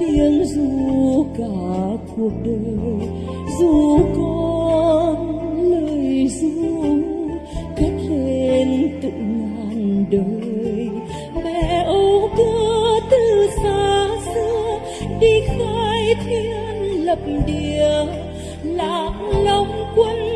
tiếng ru cả cuộc đời, dù con lời ru cất lên tự ngàn đời. Mẹ âu cơ từ xa xưa đi khai thiên lập địa, lạc long quân